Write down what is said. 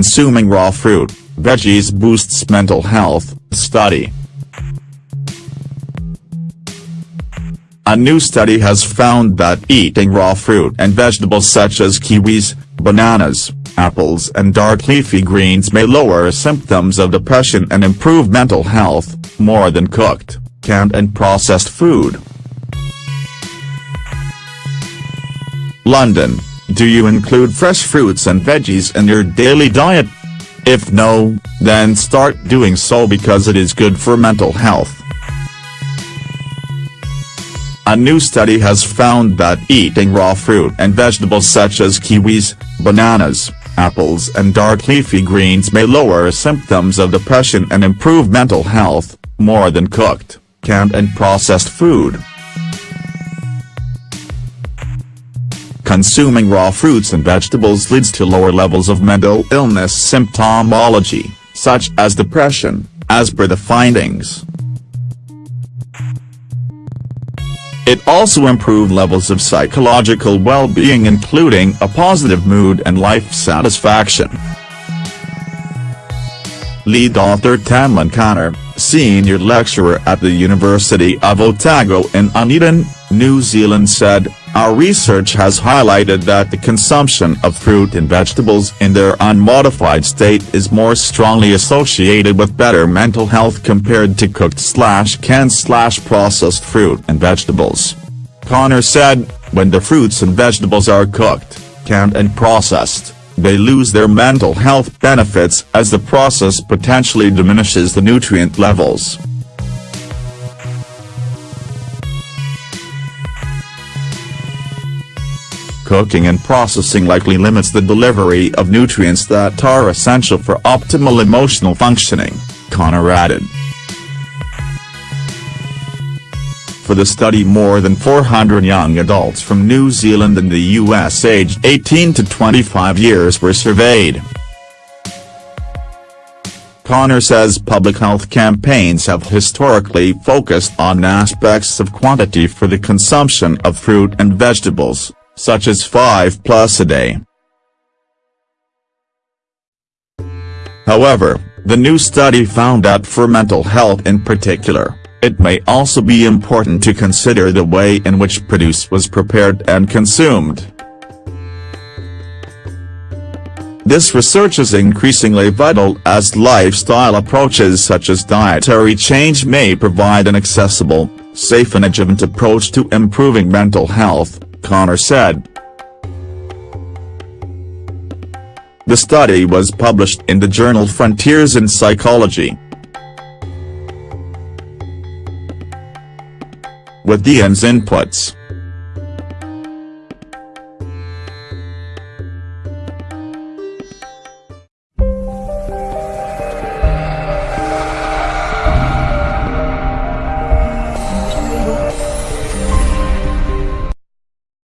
Consuming raw fruit, veggies boosts mental health, study. A new study has found that eating raw fruit and vegetables such as kiwis, bananas, apples and dark leafy greens may lower symptoms of depression and improve mental health, more than cooked, canned and processed food. London, do you include fresh fruits and veggies in your daily diet? If no, then start doing so because it is good for mental health. A new study has found that eating raw fruit and vegetables such as kiwis, bananas, apples and dark leafy greens may lower symptoms of depression and improve mental health, more than cooked, canned and processed food. Consuming raw fruits and vegetables leads to lower levels of mental illness symptomology, such as depression, as per the findings. It also improved levels of psychological well-being including a positive mood and life satisfaction. Lead author Tamlin Conner, senior lecturer at the University of Otago in Dunedin, New Zealand said, our research has highlighted that the consumption of fruit and vegetables in their unmodified state is more strongly associated with better mental health compared to cooked slash canned slash processed fruit and vegetables. Conner said, when the fruits and vegetables are cooked, canned and processed, they lose their mental health benefits as the process potentially diminishes the nutrient levels. Cooking and processing likely limits the delivery of nutrients that are essential for optimal emotional functioning, Conner added. For the study more than 400 young adults from New Zealand and the US aged 18 to 25 years were surveyed. Conner says public health campaigns have historically focused on aspects of quantity for the consumption of fruit and vegetables such as 5 plus a day. However, the new study found that for mental health in particular, it may also be important to consider the way in which produce was prepared and consumed. This research is increasingly vital as lifestyle approaches such as dietary change may provide an accessible, safe and adjuvant approach to improving mental health. Conner said. The study was published in the journal Frontiers in Psychology. With IANS inputs,